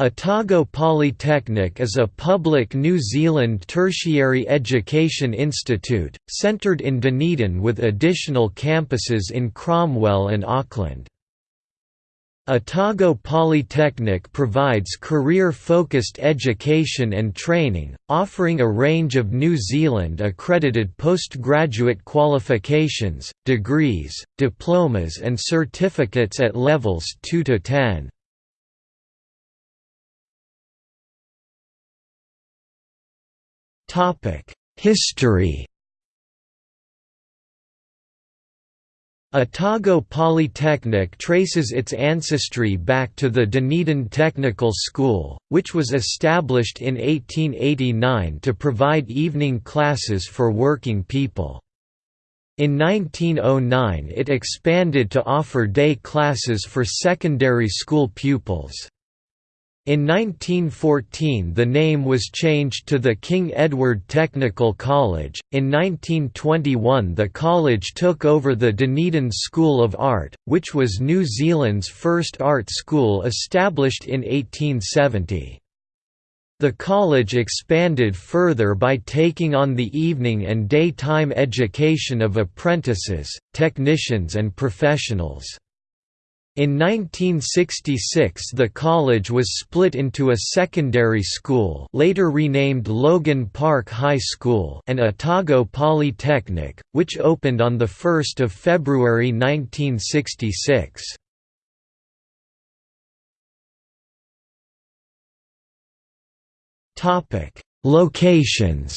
Otago Polytechnic is a public New Zealand tertiary education institute, centred in Dunedin with additional campuses in Cromwell and Auckland. Otago Polytechnic provides career-focused education and training, offering a range of New Zealand accredited postgraduate qualifications, degrees, diplomas and certificates at levels 2 to 10. History Otago Polytechnic traces its ancestry back to the Dunedin Technical School, which was established in 1889 to provide evening classes for working people. In 1909 it expanded to offer day classes for secondary school pupils. In 1914 the name was changed to the King Edward Technical College. In 1921 the college took over the Dunedin School of Art, which was New Zealand's first art school established in 1870. The college expanded further by taking on the evening and daytime education of apprentices, technicians and professionals. In 1966 the college was split into a secondary school later renamed Logan Park High School and Otago Polytechnic, which opened on 1 February 1966. Locations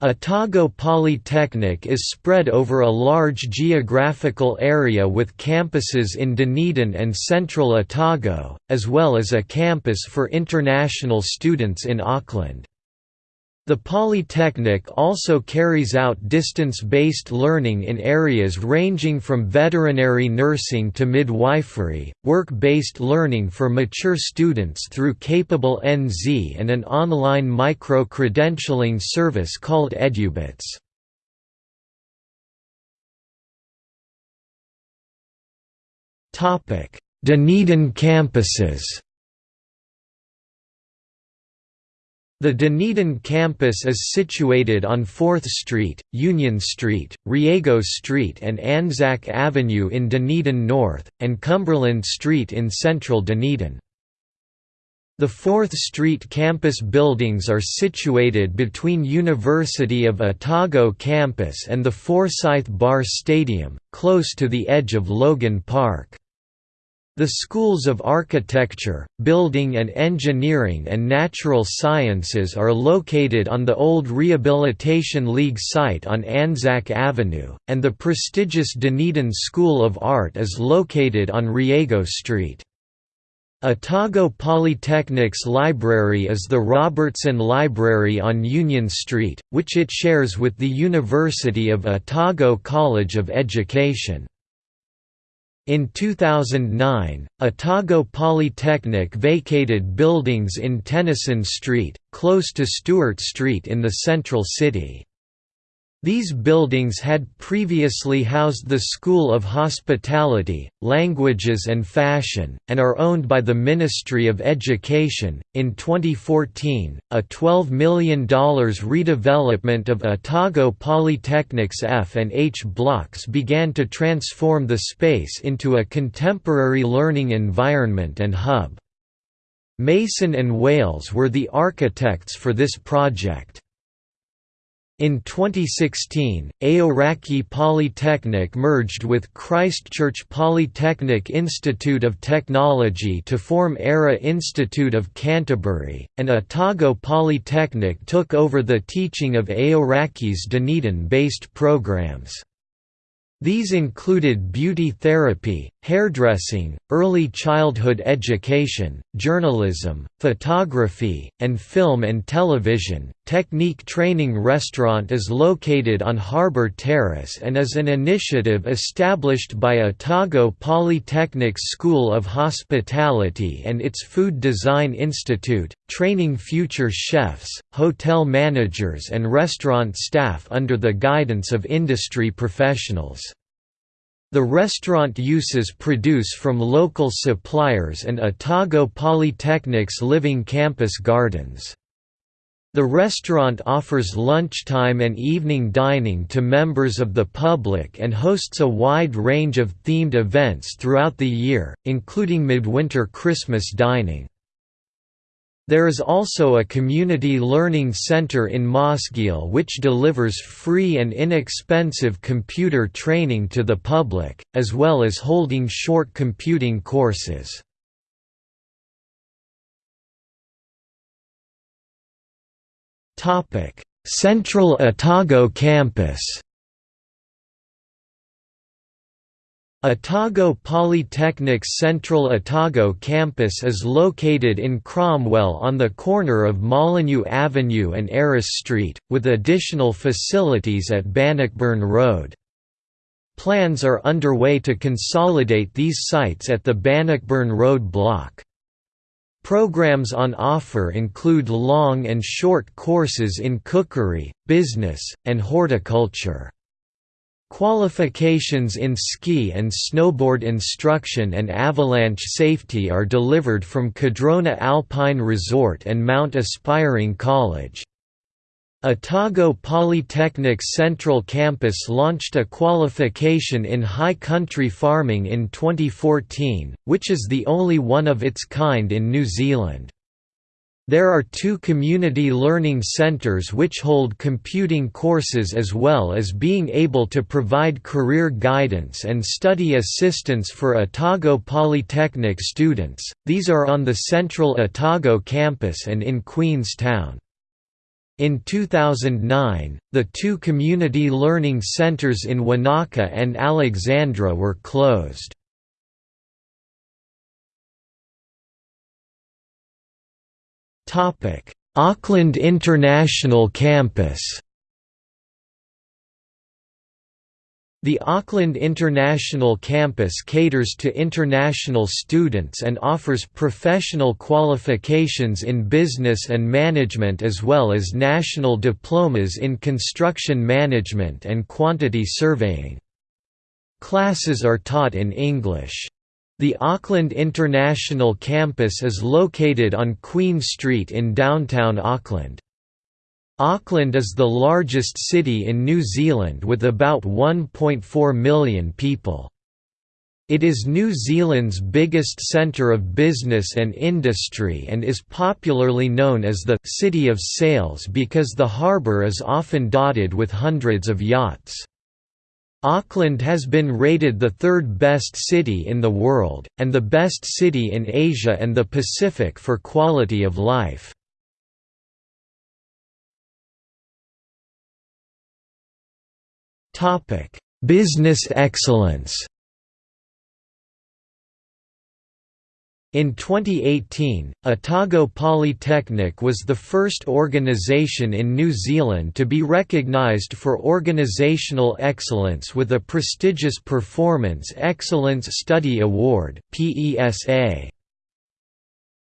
Otago Polytechnic is spread over a large geographical area with campuses in Dunedin and central Otago, as well as a campus for international students in Auckland. The Polytechnic also carries out distance-based learning in areas ranging from veterinary nursing to midwifery, work-based learning for mature students through Capable NZ and an online micro-credentialing service called EduBits. Dunedin campuses The Dunedin campus is situated on 4th Street, Union Street, Riego Street and Anzac Avenue in Dunedin North, and Cumberland Street in central Dunedin. The 4th Street campus buildings are situated between University of Otago campus and the Forsyth Bar Stadium, close to the edge of Logan Park. The schools of architecture, building and engineering and natural sciences are located on the old Rehabilitation League site on Anzac Avenue, and the prestigious Dunedin School of Art is located on Riego Street. Otago Polytechnic's library is the Robertson Library on Union Street, which it shares with the University of Otago College of Education. In 2009, Otago Polytechnic vacated buildings in Tennyson Street, close to Stewart Street in the central city. These buildings had previously housed the School of Hospitality, Languages and Fashion, and are owned by the Ministry of Education. In 2014, a $12 million redevelopment of Otago Polytechnic's F and H blocks began to transform the space into a contemporary learning environment and hub. Mason and Wales were the architects for this project. In 2016, Aoraki Polytechnic merged with Christchurch Polytechnic Institute of Technology to form Ara Institute of Canterbury, and Otago Polytechnic took over the teaching of Aoraki's Dunedin-based programs. These included beauty therapy, hairdressing, early childhood education, journalism, photography, and film and television. Technique Training Restaurant is located on Harbour Terrace and is an initiative established by Otago Polytechnic School of Hospitality and its Food Design Institute, training future chefs, hotel managers, and restaurant staff under the guidance of industry professionals. The restaurant uses produce from local suppliers and Otago Polytechnic's Living Campus Gardens. The restaurant offers lunchtime and evening dining to members of the public and hosts a wide range of themed events throughout the year, including midwinter Christmas dining. There is also a community learning center in Mosgiel which delivers free and inexpensive computer training to the public, as well as holding short computing courses. Central Otago campus Otago Polytechnic's Central Otago campus is located in Cromwell on the corner of Molyneux Avenue and Aris Street, with additional facilities at Bannockburn Road. Plans are underway to consolidate these sites at the Bannockburn Road block. Programs on offer include long and short courses in cookery, business, and horticulture. Qualifications in ski and snowboard instruction and avalanche safety are delivered from Cardrona Alpine Resort and Mount Aspiring College. Otago Polytechnic's Central Campus launched a qualification in high country farming in 2014, which is the only one of its kind in New Zealand. There are two community learning centres which hold computing courses as well as being able to provide career guidance and study assistance for Otago Polytechnic students, these are on the central Otago campus and in Queenstown. In 2009, the two community learning centres in Wanaka and Alexandra were closed. Topic: Auckland International Campus. The Auckland International Campus caters to international students and offers professional qualifications in business and management as well as national diplomas in construction management and quantity surveying. Classes are taught in English. The Auckland International Campus is located on Queen Street in downtown Auckland. Auckland is the largest city in New Zealand with about 1.4 million people. It is New Zealand's biggest centre of business and industry and is popularly known as the «City of Sails» because the harbour is often dotted with hundreds of yachts. Auckland has been rated the third best city in the world, and the best city in Asia and the Pacific for quality of life. Business excellence In 2018, Otago Polytechnic was the first organisation in New Zealand to be recognised for organisational excellence with a prestigious Performance Excellence Study Award PESA.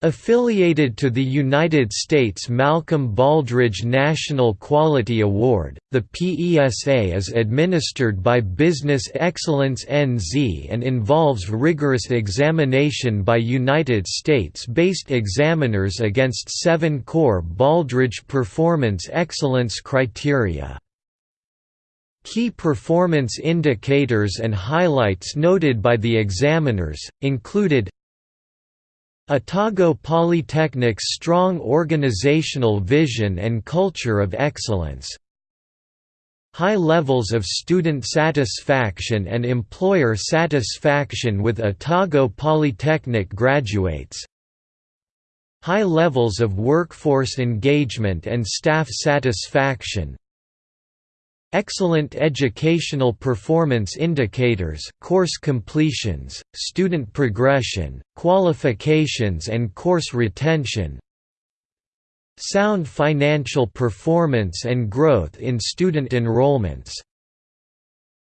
Affiliated to the United States Malcolm Baldrige National Quality Award, the PESA is administered by Business Excellence NZ and involves rigorous examination by United States-based examiners against seven core Baldrige performance excellence criteria. Key performance indicators and highlights noted by the examiners, included Otago Polytechnic's strong organizational vision and culture of excellence. High levels of student satisfaction and employer satisfaction with Otago Polytechnic graduates. High levels of workforce engagement and staff satisfaction Excellent educational performance indicators course completions, student progression, qualifications and course retention Sound financial performance and growth in student enrollments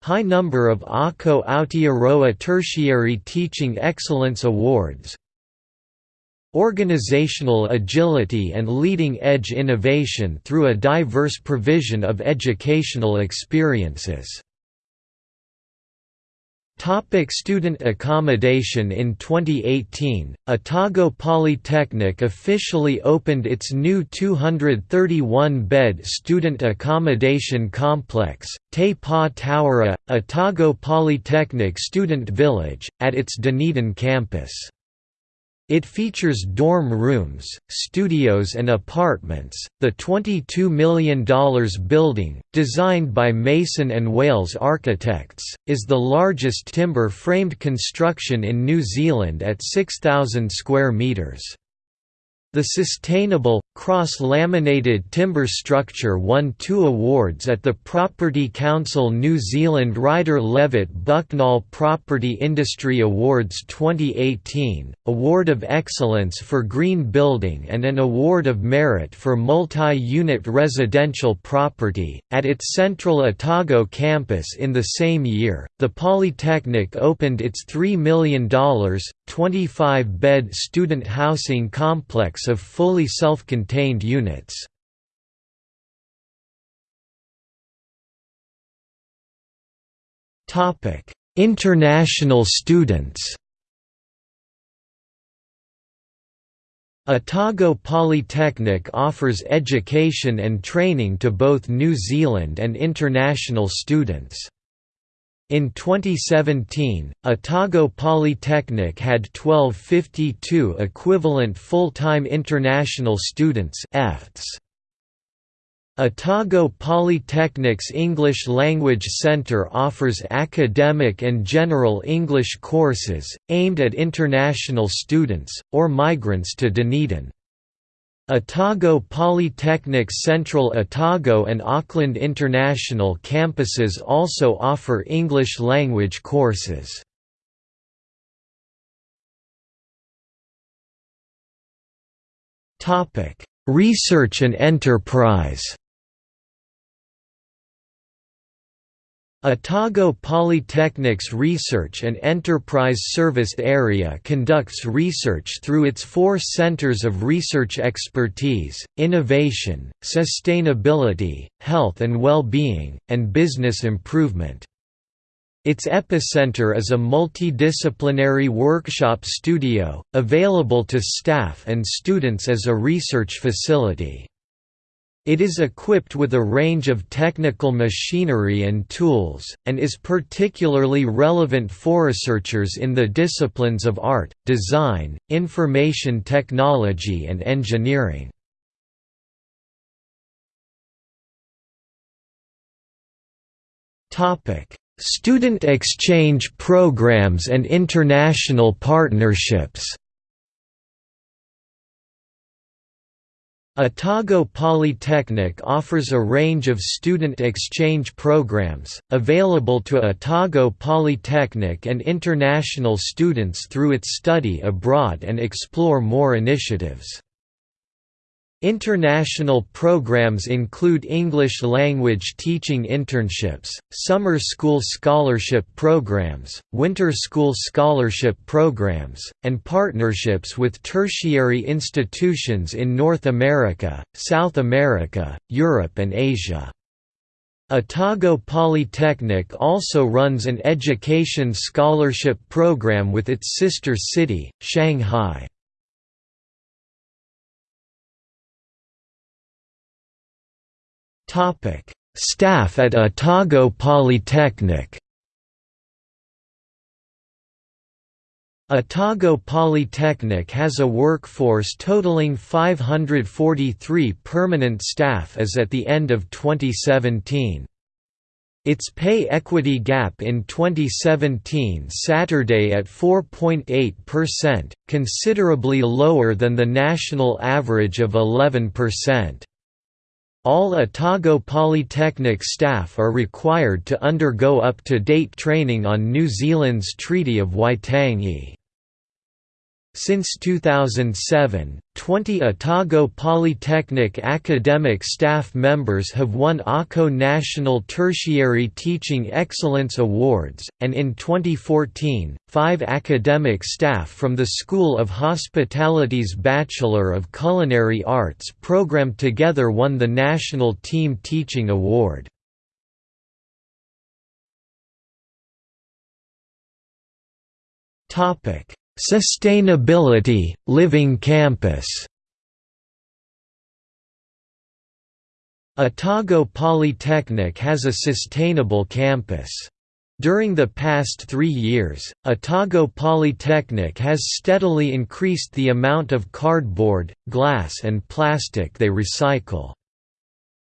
High number of Ako Aotearoa Tertiary Teaching Excellence Awards Organizational agility and leading-edge innovation through a diverse provision of educational experiences Topic student accommodation In 2018, Otago Polytechnic officially opened its new 231-bed student accommodation complex, Te Pā Tauara, Otago Polytechnic Student Village, at its Dunedin campus. It features dorm rooms, studios and apartments. The $22 million building, designed by Mason and Wales Architects, is the largest timber-framed construction in New Zealand at 6,000 square metres. The sustainable, cross-laminated timber structure won two awards at the Property Council New Zealand Rider Levett Bucknall Property Industry Awards 2018, Award of Excellence for Green Building and an Award of Merit for Multi-Unit Residential Property. At its central Otago campus in the same year, the Polytechnic opened its $3 million, 25-bed student housing complex of fully self-contained units. International students Otago Polytechnic offers education and training to both New Zealand and international students. In 2017, Otago Polytechnic had 1252 equivalent full-time international students Otago Polytechnic's English Language Centre offers academic and general English courses, aimed at international students, or migrants to Dunedin. Otago Polytechnic's Central Otago and Auckland International campuses also offer English language courses. Research and enterprise Otago Polytechnic's Research and Enterprise Service Area conducts research through its four centres of research expertise, innovation, sustainability, health and well-being, and business improvement. Its epicenter is a multidisciplinary workshop studio, available to staff and students as a research facility. It is equipped with a range of technical machinery and tools, and is particularly relevant for researchers in the disciplines of art, design, information technology and engineering. Student exchange programs and international partnerships Otago Polytechnic offers a range of student exchange programs, available to Otago Polytechnic and international students through its study abroad and explore more initiatives. International programs include English language teaching internships, summer school scholarship programs, winter school scholarship programs, and partnerships with tertiary institutions in North America, South America, Europe and Asia. Otago Polytechnic also runs an education scholarship program with its sister city, Shanghai. Staff at Otago Polytechnic Otago Polytechnic has a workforce totaling 543 permanent staff as at the end of 2017. Its pay equity gap in 2017 Saturday at 4.8%, considerably lower than the national average of 11%. All Otago Polytechnic staff are required to undergo up-to-date training on New Zealand's Treaty of Waitangi. Since 2007, 20 Otago Polytechnic academic staff members have won Ako National Tertiary Teaching Excellence Awards, and in 2014, five academic staff from the School of Hospitality's Bachelor of Culinary Arts program together won the National Team Teaching Award. Sustainability, Living Campus Otago Polytechnic has a sustainable campus. During the past three years, Otago Polytechnic has steadily increased the amount of cardboard, glass and plastic they recycle.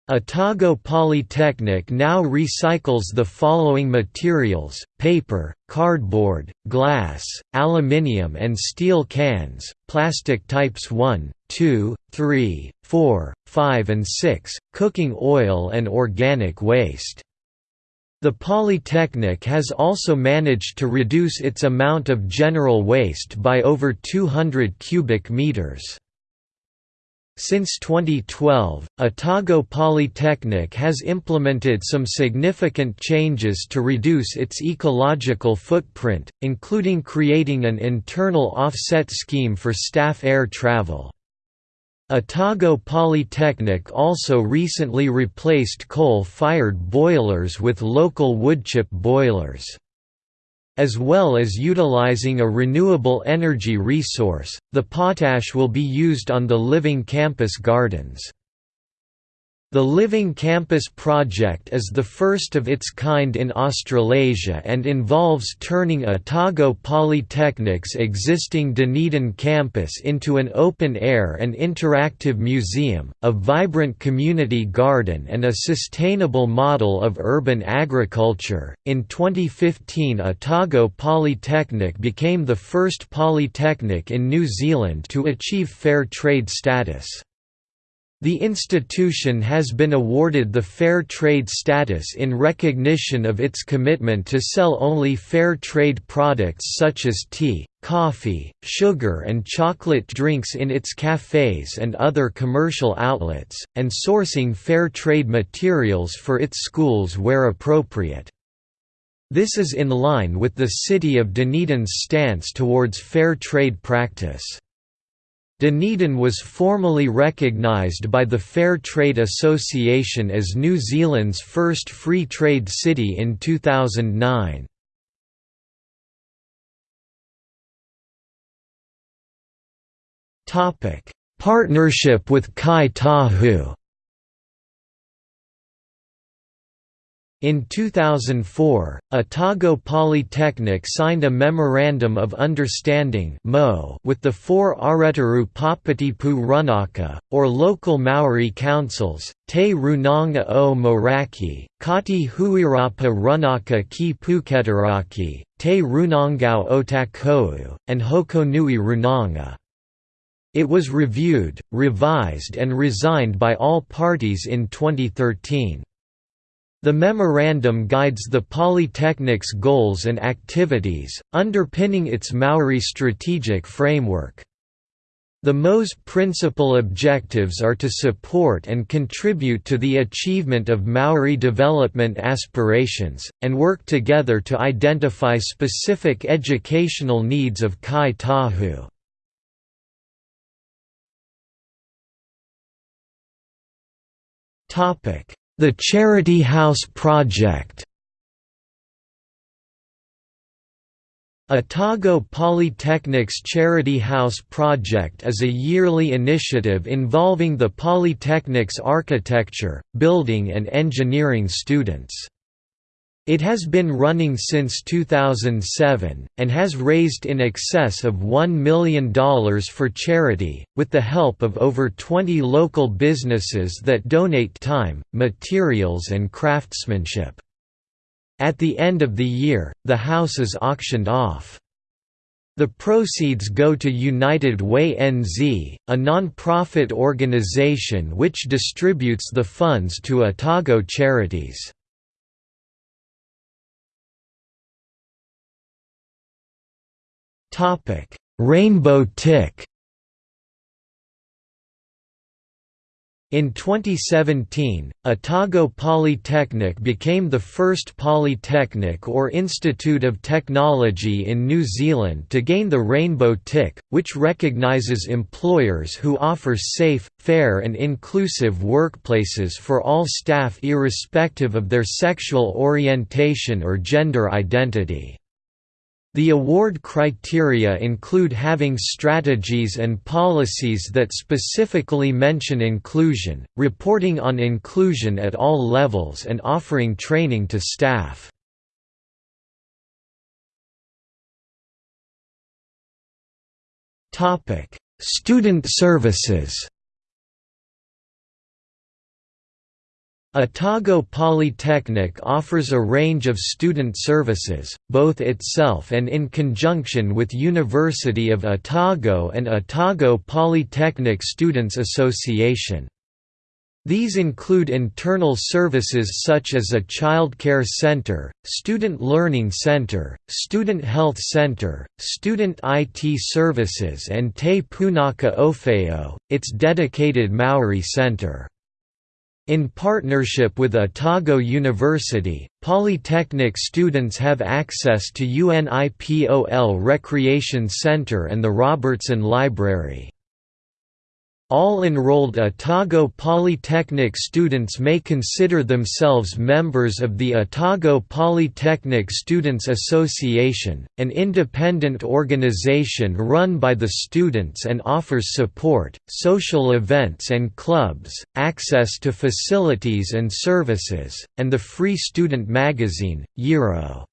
Otago Polytechnic now recycles the following materials, paper, cardboard, glass, aluminium and steel cans, plastic types 1, 2, 3, 4, 5 and 6, cooking oil and organic waste. The Polytechnic has also managed to reduce its amount of general waste by over 200 cubic meters. Since 2012, Otago Polytechnic has implemented some significant changes to reduce its ecological footprint, including creating an internal offset scheme for staff air travel. Otago Polytechnic also recently replaced coal-fired boilers with local woodchip boilers as well as utilizing a renewable energy resource, the potash will be used on the Living Campus gardens. The Living Campus project is the first of its kind in Australasia and involves turning Otago Polytechnic's existing Dunedin campus into an open-air and interactive museum, a vibrant community garden and a sustainable model of urban agriculture. In 2015 Otago Polytechnic became the first polytechnic in New Zealand to achieve fair trade status. The institution has been awarded the Fair Trade status in recognition of its commitment to sell only fair trade products such as tea, coffee, sugar and chocolate drinks in its cafes and other commercial outlets, and sourcing fair trade materials for its schools where appropriate. This is in line with the City of Dunedin's stance towards fair trade practice. Dunedin was formally recognised by the Fair Trade Association as New Zealand's first free trade city in 2009. Partnership with Kai Tahu In 2004, Otago Polytechnic signed a Memorandum of Understanding with the four Araiteuru Papatipu Runaka, or local Maori councils, Te Runanga o Moeraki, Kati Huirapa Runaka ki Puketeraki, Te Runanga o Otakou, and Hokonui Runanga. It was reviewed, revised and resigned by all parties in 2013. The memorandum guides the Polytechnic's goals and activities, underpinning its Maori strategic framework. The MO's principal objectives are to support and contribute to the achievement of Maori development aspirations, and work together to identify specific educational needs of Kai Tahu. Topic the Charity House Project Otago Polytechnic's Charity House Project is a yearly initiative involving the Polytechnic's architecture, building and engineering students. It has been running since 2007, and has raised in excess of $1 million for charity, with the help of over 20 local businesses that donate time, materials and craftsmanship. At the end of the year, the house is auctioned off. The proceeds go to United Way NZ, a non-profit organisation which distributes the funds to Otago charities. Rainbow tick In 2017, Otago Polytechnic became the first polytechnic or institute of technology in New Zealand to gain the Rainbow Tick, which recognises employers who offer safe, fair and inclusive workplaces for all staff irrespective of their sexual orientation or gender identity. The award criteria include having strategies and policies that specifically mention inclusion, reporting on inclusion at all levels and offering training to staff. Student services Otago Polytechnic offers a range of student services, both itself and in conjunction with University of Otago and Otago Polytechnic Students Association. These include internal services such as a childcare center, student learning center, student health center, student IT services and Te Punaka Owheo, its dedicated Maori center. In partnership with Otago University, Polytechnic students have access to UNIPOL Recreation Center and the Robertson Library. All enrolled Otago Polytechnic students may consider themselves members of the Otago Polytechnic Students Association, an independent organization run by the students and offers support, social events and clubs, access to facilities and services, and the free student magazine, Euro.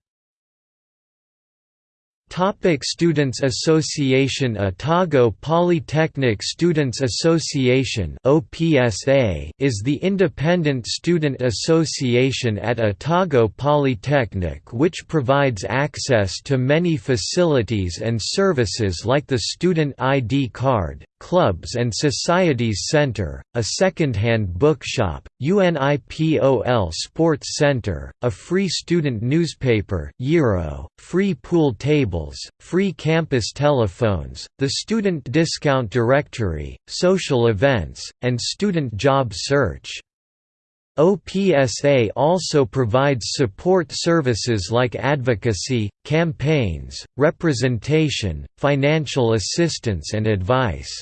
Topic Students Association Otago Polytechnic Students Association OPSA is the independent student association at Otago Polytechnic which provides access to many facilities and services like the Student ID card, Clubs and Societies Center, a second-hand bookshop, UNIPOL Sports Center, a free student newspaper Euro, free pool tables, free campus telephones, the Student Discount Directory, social events, and student job search. OPSA also provides support services like advocacy, campaigns, representation, financial assistance and advice.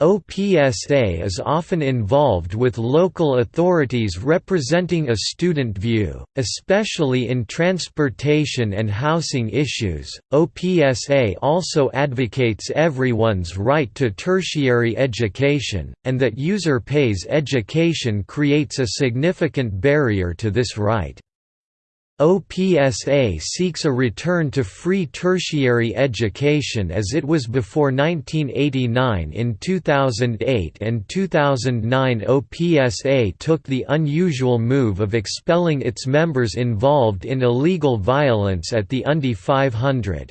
OPSA is often involved with local authorities representing a student view, especially in transportation and housing issues. OPSA also advocates everyone's right to tertiary education, and that user pays education creates a significant barrier to this right. OPSA seeks a return to free tertiary education as it was before 1989 In 2008 and 2009 OPSA took the unusual move of expelling its members involved in illegal violence at the Undie 500.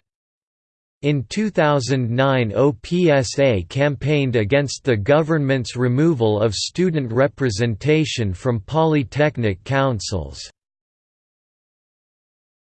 In 2009 OPSA campaigned against the government's removal of student representation from polytechnic councils.